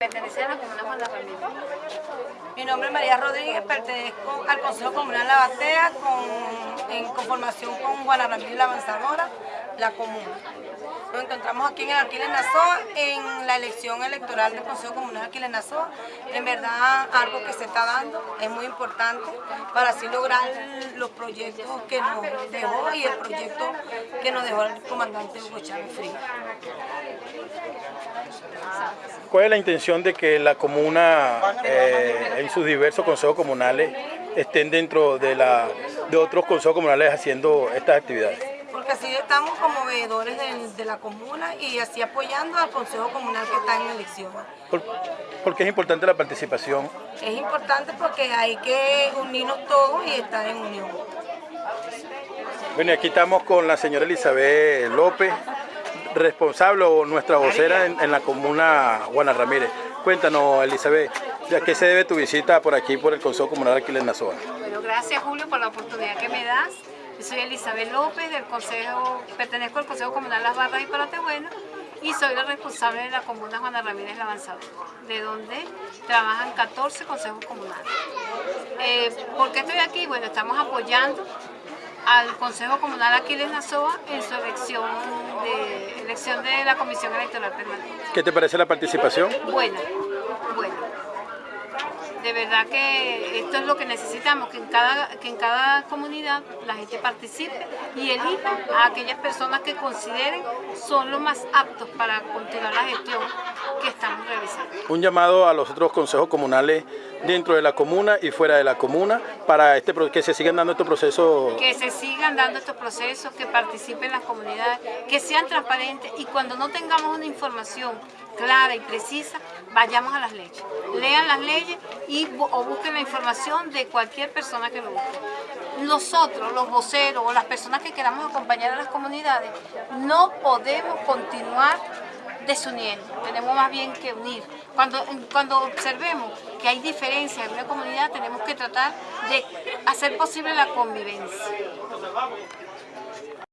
Pertenece a la comuna Juan. Mi nombre es María Rodríguez, pertenezco al Consejo Comunal La Batea con, en conformación con Juana Ramírez La Avanzadora, la comuna. Nos encontramos aquí en el Alquiler Nazoa en la elección electoral del Consejo Comunal Alquiler Nazoa. En verdad, algo que se está dando es muy importante para así lograr los proyectos que nos dejó y el proyecto que nos dejó el comandante Hugo Chávez Frías. ¿Cuál es la intención de que la comuna eh, en sus diversos consejos comunales estén dentro de, la, de otros consejos comunales haciendo estas actividades? Porque así estamos como veedores de, de la comuna y así apoyando al consejo comunal que está en elección. ¿Por, por qué es importante la participación? Es importante porque hay que unirnos todos y estar en unión. Bueno, aquí estamos con la señora Elizabeth López, responsable o nuestra vocera en, la comuna Juana Ramírez. Cuéntanos, Elizabeth, ¿a qué se debe tu visita por aquí, por el Consejo Comunal Aquiles Nazoa? Bueno, gracias Julio por la oportunidad que me das. Yo soy Elizabeth López, del Consejo, pertenezco al Consejo Comunal Las Barras y Paratebuena y soy la responsable de la comuna Juana Ramírez La Avanzadora, de donde trabajan 14 consejos comunales. Eh, ¿Por qué estoy aquí? Bueno, estamos apoyando al Consejo Comunal Aquiles Nazoa en su elección de, elección de la Comisión Electoral Permanente. ¿Qué te parece la participación? Buena, buena. De verdad que esto es lo que necesitamos, que en cada, que en cada comunidad la gente participe y elija a aquellas personas que consideren son los más aptos para continuar la gestión que estamos realizando. Un llamado a los otros consejos comunales dentro de la comuna y fuera de la comuna para este, que se sigan dando estos procesos. Que se sigan dando estos procesos, que participen las comunidades, que sean transparentes y cuando no tengamos una información clara y precisa, vayamos a las leyes. Lean las leyes y, o busquen la información de cualquier persona que lo busque. Nosotros, los voceros o las personas que queramos acompañar a las comunidades, no podemos continuar desuniendo, tenemos más bien que unir. Cuando, cuando observemos que hay diferencias en una comunidad, tenemos que tratar de hacer posible la convivencia.